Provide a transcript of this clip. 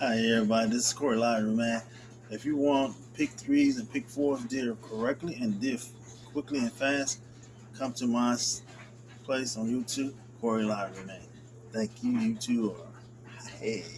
Hi everybody, this is Corey Lottery, man. If you want pick threes and pick fours deal correctly and did quickly and fast, come to my place on YouTube, Corey Lottery, man. Thank you, YouTube. Hey.